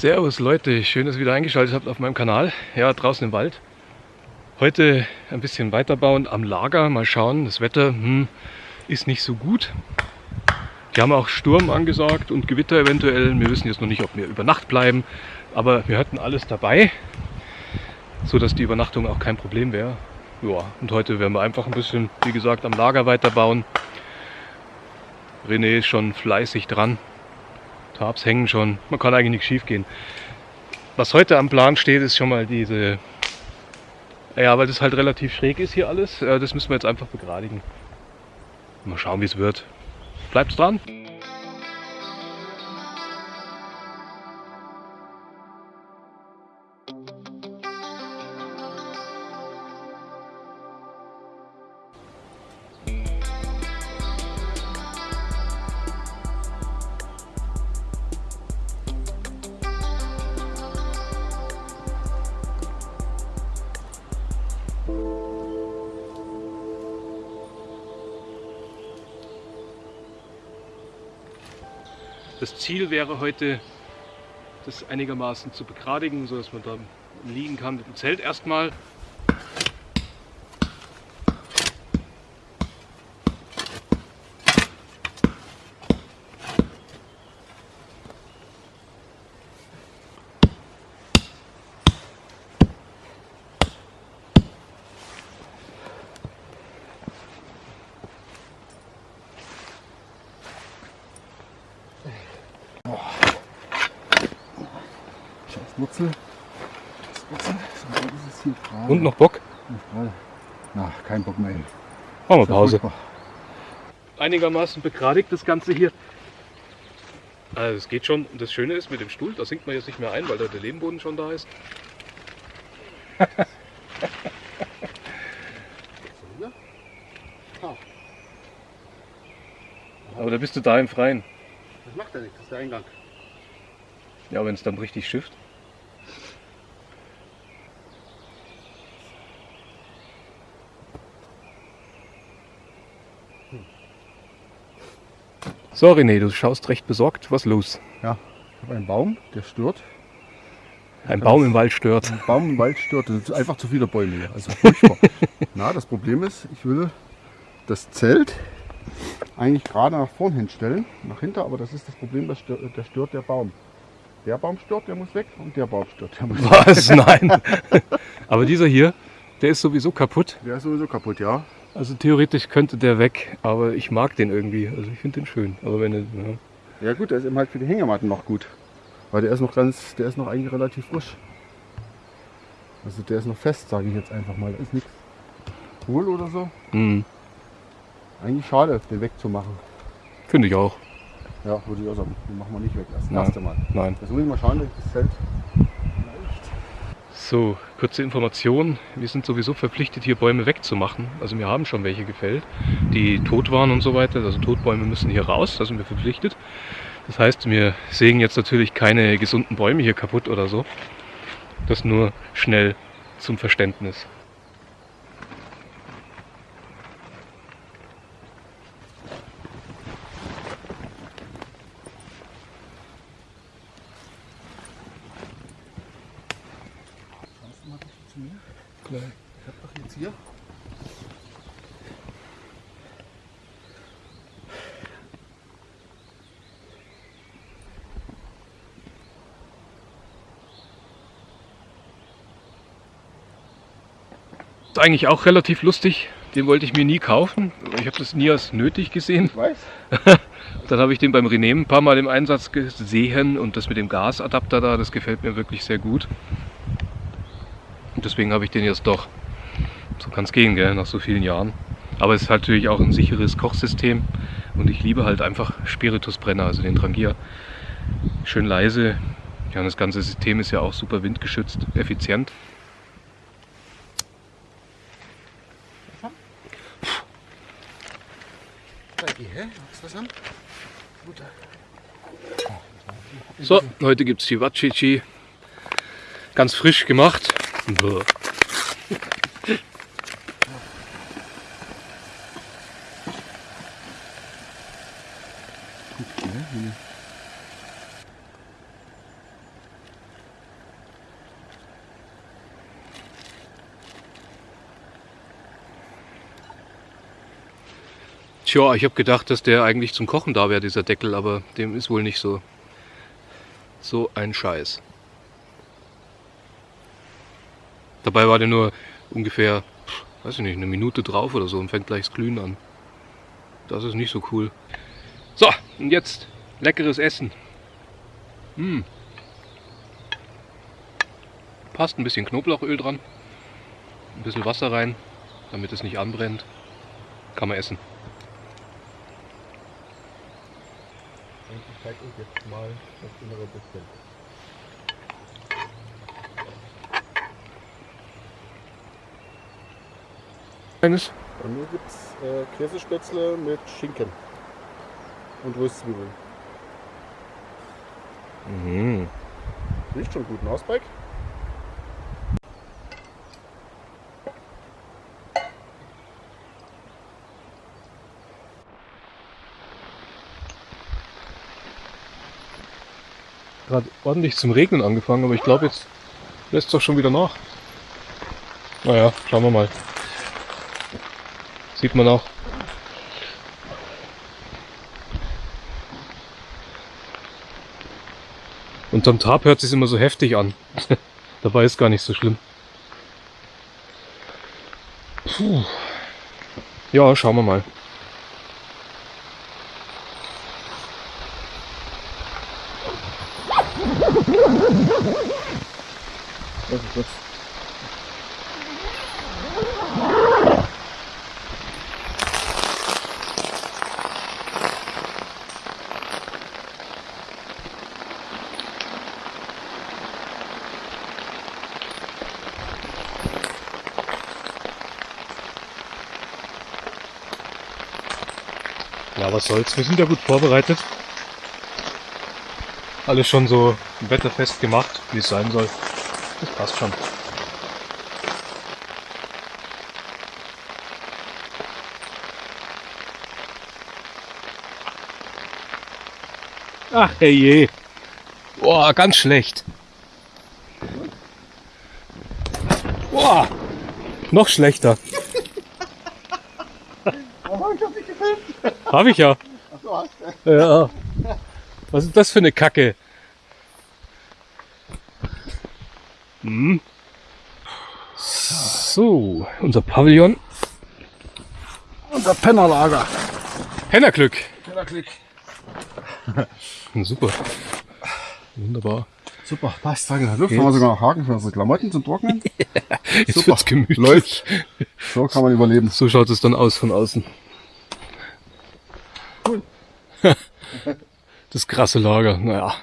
Servus Leute, schön, dass ihr wieder eingeschaltet habt auf meinem Kanal. Ja, draußen im Wald. Heute ein bisschen weiterbauen am Lager. Mal schauen, das Wetter hm, ist nicht so gut. Wir haben auch Sturm angesagt und Gewitter eventuell. Wir wissen jetzt noch nicht, ob wir über Nacht bleiben. Aber wir hatten alles dabei, so dass die Übernachtung auch kein Problem wäre. Ja, und heute werden wir einfach ein bisschen, wie gesagt, am Lager weiterbauen. René ist schon fleißig dran. Tabs hängen schon. Man kann eigentlich nichts schief gehen. Was heute am Plan steht, ist schon mal diese... Ja, weil das halt relativ schräg ist hier alles. äh, Das müssen wir jetzt einfach begradigen. Mal schauen, wie es wird. Bleibt dran. Das Ziel wäre heute, das einigermaßen zu begradigen, sodass man da liegen kann mit dem Zelt erstmal. Scheiß Wurzel. Wurzel. So, das ist hier gerade. Und noch Bock? Na, kein Bock mehr. Machen wir Pause. furchtbar. Einigermaßen begradigt das Ganze hier. Also es geht schon. Und das Schöne ist mit dem Stuhl, da sinkt man jetzt nicht mehr ein, weil da der Lehmboden schon da ist. Ah, Aber da bist du da im Freien. Das macht ja nichts, das ist der Eingang. Ja, wenn es dann richtig schifft. So René, du schaust recht besorgt. Was los? Ich habe einen Baum, der stört. Ein Baum im Wald stört. Ein Baum im Wald stört. Das ist einfach zu viele Bäume hier. Also furchtbar. Na, das Problem ist, ich will das Zelt eigentlich gerade nach vorn hinstellen, nach hinten, aber das ist das Problem, das stört, der stört der Baum. Der Baum stört, der muss weg und der Baum stört, der muss weg. Was? Nein. Aber dieser hier, der ist sowieso kaputt. Der ist sowieso kaputt, ja. Also theoretisch könnte der weg, aber ich mag den irgendwie. Also ich finde den schön. Aber wenn er, ja. Ja gut, der ist eben halt für die Hängematten noch gut. Weil der ist noch ganz, der ist noch eigentlich relativ frisch. Also der ist noch fest, sage ich jetzt einfach mal. Da ist nichts hohl oder so. Hm, Eigentlich schade, den wegzumachen. finde ich auch. Ja, würde ich auch sagen. Den machen wir nicht weg. Das Nein. erste Mal. Nein. Jetzt muss ich mal schauen, das Zelt So, kurze Information. Wir sind sowieso verpflichtet, hier Bäume wegzumachen. Also wir haben schon welche gefällt, die tot waren und so weiter. Also Totbäume müssen hier raus, da sind wir verpflichtet. Das heißt, wir sägen jetzt natürlich keine gesunden Bäume hier kaputt oder so. Das nur schnell zum Verständnis. Schaust du mal bitte zu mir? Ich hab doch jetzt hier. Ist eigentlich auch relativ lustig. Den wollte ich mir nie kaufen. Ich habe das nie als nötig gesehen. Ich weiß. Dann habe ich den beim René ein paar Mal im Einsatz gesehen und das mit dem Gasadapter da, das gefällt mir wirklich sehr gut. Und deswegen habe ich den jetzt doch. So kann es gehen, gell, nach so vielen Jahren. Aber es ist halt natürlich auch ein sicheres Kochsystem und ich liebe halt einfach Spiritusbrenner, also den Trangier. Schön leise. Ja, und das ganze System ist ja auch super windgeschützt, effizient. Zeig hä? Ist was an? Gut. So, heute gibt es Chivachichi. Ganz frisch gemacht. Bäh. Tja, ich habe gedacht, dass der eigentlich zum Kochen da wäre, dieser Deckel, aber dem ist wohl nicht so. So ein Scheiß. Dabei war der nur ungefähr, weiß ich nicht, eine Minute drauf oder so und fängt gleich das Glühen an. Das ist nicht so cool. So, und jetzt leckeres Essen. Hm. Passt ein bisschen Knoblauchöl dran. Ein bisschen Wasser rein, damit es nicht anbrennt. Kann man essen. Ich zeige euch jetzt mal das innere bisschen. Eines? Bei mir gibt es äh, Käsespätzle mit Schinken und Röstzwiebeln. Mhm. Riecht schon gut, ne, Gerade ordentlich zum Regnen angefangen, aber ich glaube jetzt lässt es doch schon wieder nach. Naja, schauen wir mal. Sieht man auch. Unterm Tab hört es immer so heftig an. Dabei ist gar nicht so schlimm. Puh. Ja, schauen wir mal. Ja, was soll's. Wir sind ja gut vorbereitet. Alles schon so wetterfest gemacht, wie es sein soll. Das passt schon. Ach herrje. Boah, ganz schlecht. Boah, noch schlechter. Oh, ich hab dich gefilmt. Hab ich ja. Ach so, hast du. Ja. Was ist das für eine Kacke? Hm. So, unser Pavillon. Unser Pennerlager. Hennerglück. Pennerklick. Super. Wunderbar. Super, passt. Danke. Da dürfen wir sogar noch Haken für unsere Klamotten zum Trocknen. Jetzt Super. wird's gemütlich. Läuft. So kann man überleben. So schaut es dann aus von außen. Cool. Das krasse Lager, naja.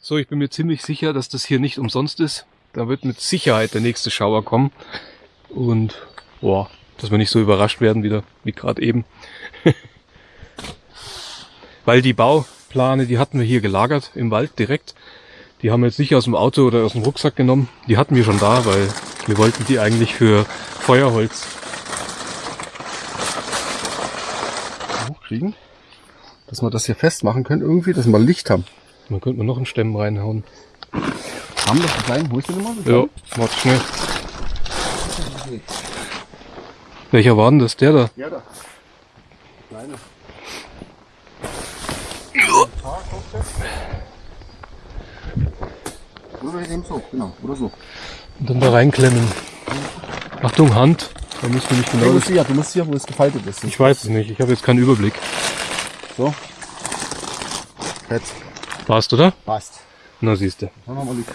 So, ich bin mir ziemlich sicher, dass das hier nicht umsonst ist. Da wird mit Sicherheit der nächste Schauer kommen. Und, boah, dass wir nicht so überrascht werden wieder, wie gerade eben. Weil die Bauplane, die hatten wir hier gelagert, im Wald direkt. Die haben wir jetzt nicht aus dem Auto oder aus dem Rucksack genommen. Die hatten wir schon da, weil wir wollten die eigentlich für Feuerholz Hochkriegen. Dass wir das hier festmachen können, irgendwie, dass wir Licht haben. Man könnte mal noch einen Stämmen reinhauen. Haben wir einen kleinen? Holst du den mal? Ja, warte schnell. Welcher war denn das? Der da? Ja, da. Kleine. Oder eben so, genau. Oder so. Und dann da reinklemmen. Achtung, Hand. Da müssen wir nicht Du genau. musst hier, du musst hier, wo es gefaltet ist. Ich weiß es nicht. Ich habe jetzt keinen Überblick. So. Jetzt. Passt, oder? Passt. Na siehste. Dann haben wir Licht.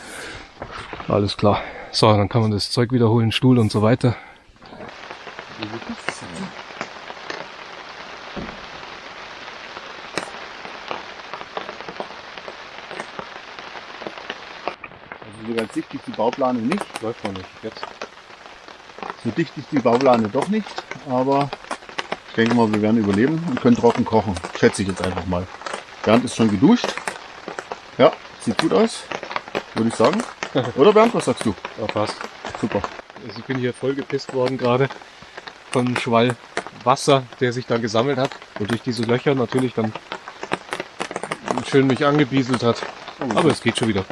Alles klar. So, dann kann man das Zeug wiederholen, Stuhl und so weiter. Also so ganz dicht ist die Bauplane nicht. Läuft noch nicht. Jetzt. So dicht ist die Bauplane doch nicht, aber ich denke mal, wir werden überleben und können trocken kochen. Schätze ich jetzt einfach mal. Bernd ist schon geduscht. Ja, sieht gut aus, würde ich sagen. Oder Bernd, was sagst du? Ja, passt. Super. Also ich bin hier voll gepisst worden gerade von einem Schwall Wasser, der sich da gesammelt hat und durch diese Löcher natürlich dann schön mich angebieselt hat. Aber es geht schon wieder.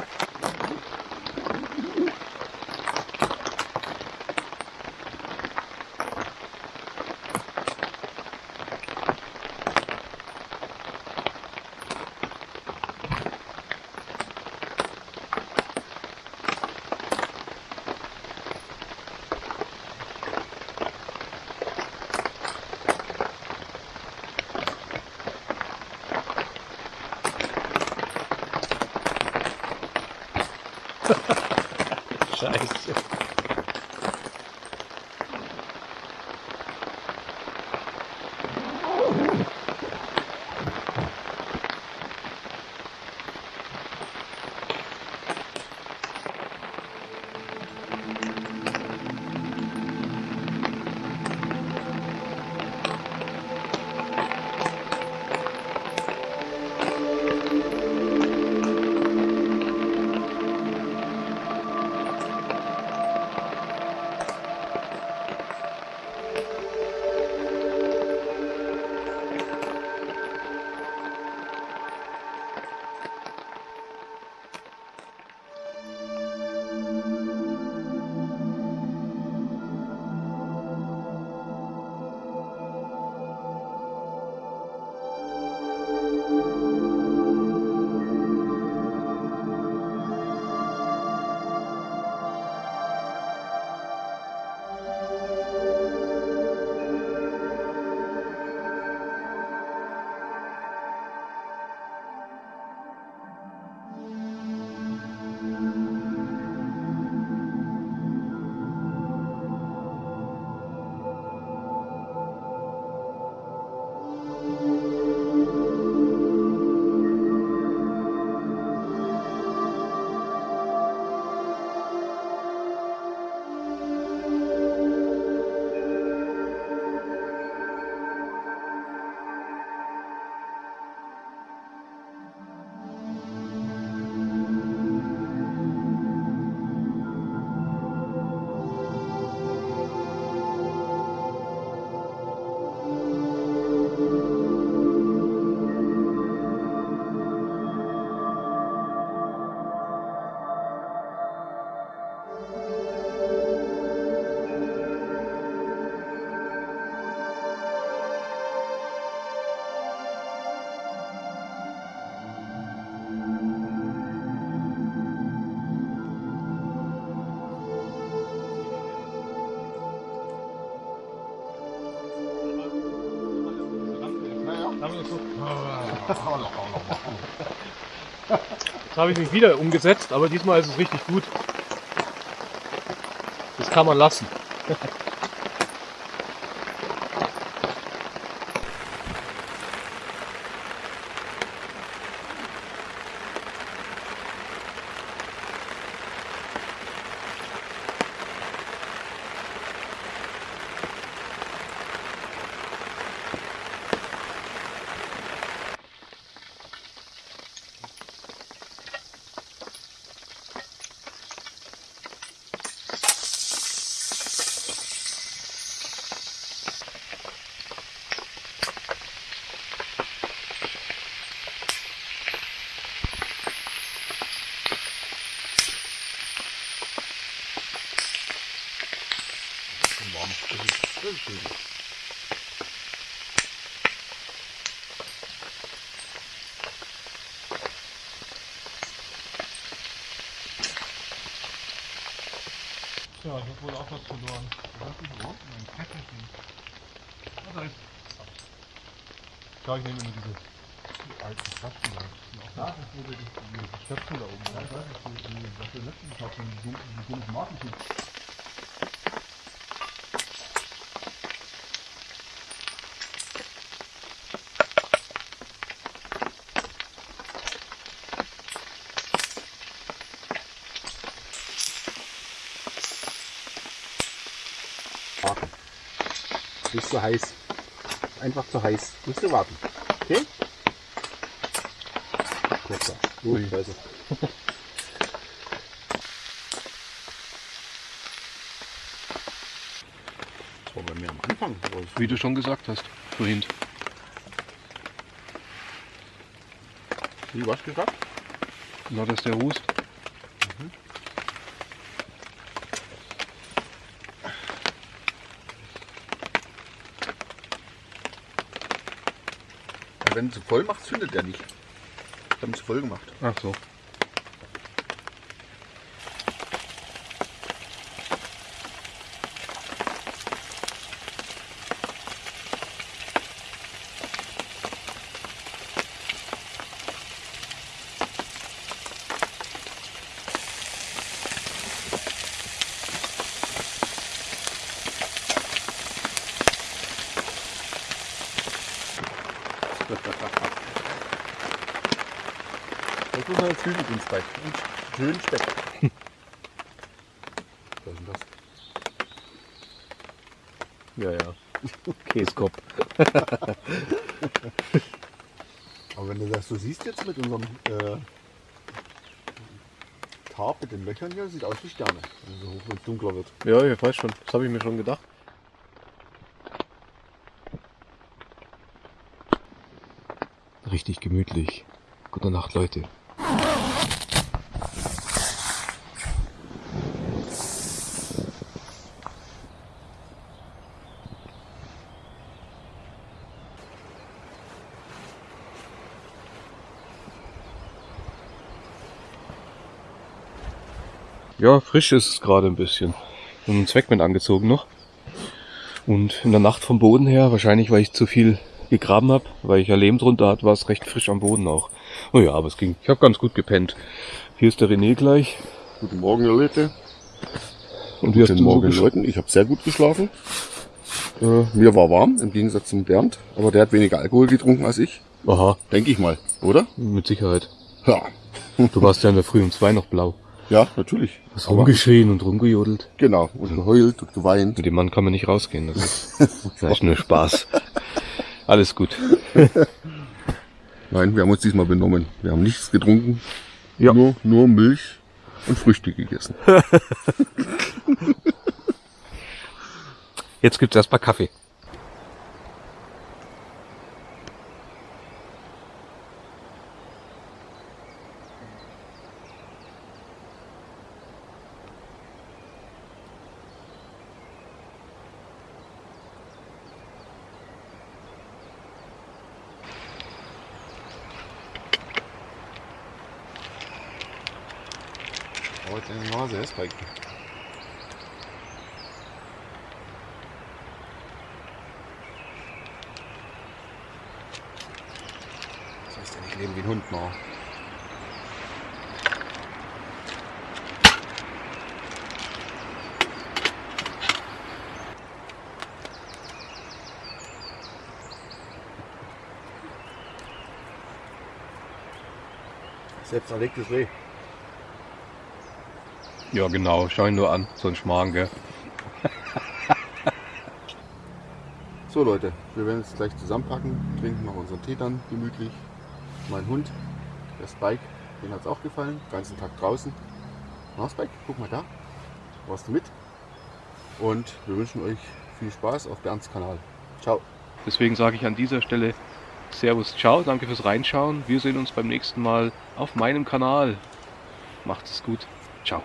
Jetzt habe ich mich wieder umgesetzt, aber diesmal ist es richtig gut. Das kann man lassen. Ja, ich habe wohl auch was verloren. Das ist überhaupt mein Köfferchen. Was heißt? Schau, ich nehme nur diese. Die alten Flaschen da. Da ist wo die, Stöpsel da oben. Ja, da ist wo die, was wir letztens die dummen- die dummen Markentyp. Nicht zu heiß. Einfach zu heiß. Musst du warten. Okay? Kurzer. Ui. Gut, also. Das war bei mir am Anfang. Wie du schon gesagt hast, vorhin. Wie was gesagt? Na, dass der Hust. Wenn zu voll machst, zündet der nicht. Ich habe zu voll gemacht. Ach so. Jetzt muss man jetzt Hügel ins Bett. Und schön Speck. Was ist denn das? Ja, ja. Käskopf. Aber wenn du das so siehst jetzt mit unserem äh, Tarp mit den Löchern hier, sieht aus wie Sterne, wenn so hoch wenn es dunkler wird. Ja, ich weiß schon. Das habe ich mir schon gedacht. Richtig gemütlich. Gute Nacht, Leute. Ja, frisch ist es gerade ein bisschen. Habe einen Zweckmann angezogen noch. Und in der Nacht vom Boden her, wahrscheinlich weil ich zu viel gegraben habe, weil ich ja Lehm drunter hatte, war es recht frisch am Boden auch. Oh ja, aber es ging. Ich habe ganz gut gepennt. Hier ist der René gleich. Guten Morgen, Leute. Und wie hast Guten du so Morgen, gesch- Leuten. Ich habe sehr gut geschlafen. Äh, mir war warm, im Gegensatz zum Bernd. Aber der hat weniger Alkohol getrunken als ich. Aha, Denke ich mal, oder? mit Sicherheit. Ja. Du warst ja in der Früh um zwei noch blau. Ja, natürlich. Aber- rumgeschrien und rumgejodelt. Genau. Und geheult und geweint. Mit dem Mann kann man nicht rausgehen. Das ist, das ist nur Spaß. Alles gut. Nein, wir haben uns diesmal benommen. Wir haben nichts getrunken. Ja. Nur, nur Milch und Früchte gegessen. Jetzt gibt's erstmal Kaffee. Heute deine Nase, ist Spike. Das heißt ja nicht leben wie ein Hund, noch. Selbst erlegtes Reh. Ja, genau. Schau ihn nur an. So ein Schmarrn, gell? So Leute, wir werden jetzt gleich zusammenpacken, trinken noch unseren Tee dann gemütlich. Mein Hund, der Spike, den hat es auch gefallen, den ganzen Tag draußen. Na Spike, guck mal da, warst du mit? Und wir wünschen euch viel Spaß auf Bernds Kanal. Ciao. Deswegen sage ich an dieser Stelle Servus, ciao, danke fürs Reinschauen. Wir sehen uns beim nächsten Mal auf meinem Kanal. Macht es gut. Ciao.